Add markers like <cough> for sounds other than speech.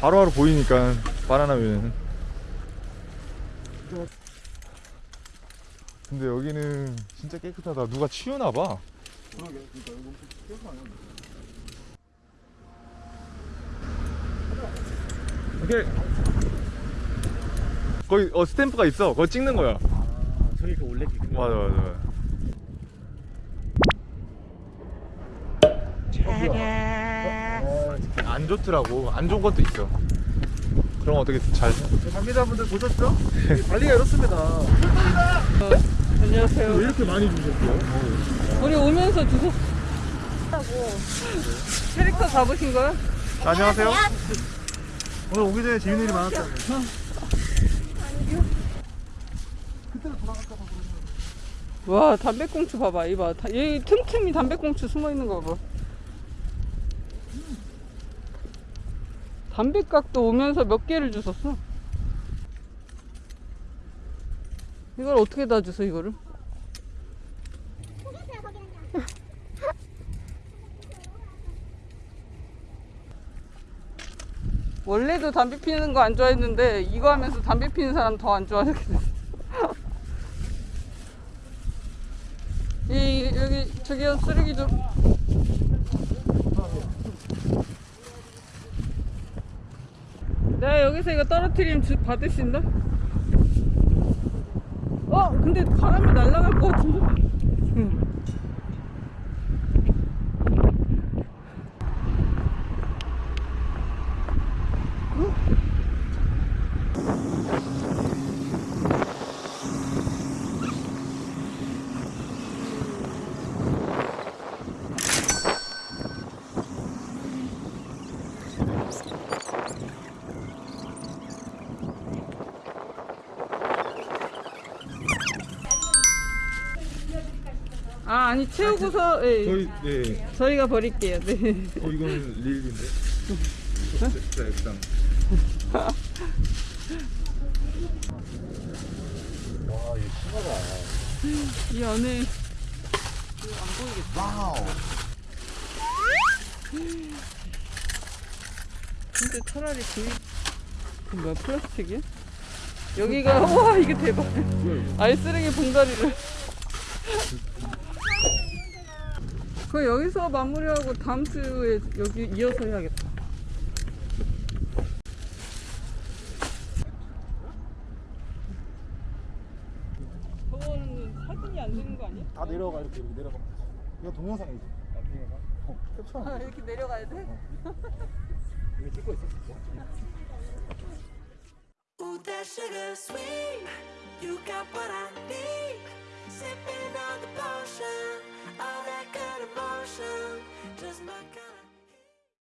바로바로 보이니까 바나나면 근데 여기는 진짜 깨끗하다. 누가 치우나봐. 그러게. 그러니까 이거 깨끗하네 오케이. 거기 어 스탬프가 있어. 그거 찍는 거야. 아 저기 그 원래 그 맞아 맞아 맞아 안 좋더라고 안 좋은 것도 있어 그럼 어떻게 잘 관계자분들 보셨죠? 관리가 이렇습니다 안녕하세요. 왜 이렇게 많이 주셨어요? 우리 오면서 주소. 캐릭터 잡으신 거야? 안녕하세요 오늘 오기 전에 재밌는 일이 많았다고 와 담배꽁초 봐봐 이봐 다- 여기 틈틈이 담배꽁초 숨어 있는 거 봐. 담배각도 오면서 몇 개를 주웠어. 이걸 어떻게 다 주워 이거를? 원래도 담배 피우는 거 안 좋아했는데 이거 하면서 담배 피우는 사람 더 안 좋아하게 됐어. <laughs> 이 여기 저기요 쓰레기 좀. 내가 여기서 이거 떨어뜨리면 주, 받으신다? 어 근데 바람이 날아갈 것 같은데? 응. 아 아니 채우고서 예, 저희 네 저희가 버릴게요. 네. 어, 이건 릴인데 진짜 액상 와이 신화가 이 안에 이거 안 보이겠다. 와우 근데 차라리 그, 그 뭐야 플라스틱이야? 여기가 와 이게 대박. 아예 쓰레기 봉다리를. 그 여기서 마무리하고 다음 주에 여기 이어서 해야겠다. 저거는 사진이 안 되는 거 아니야? 다 내려가 이렇게 이렇게 내려가 이거 동영상이지 아 동영상? 어 캡처 아, 이렇게 내려가야 돼? 이거 찍고 있었어 Ooh, that sugar sweet. You got what I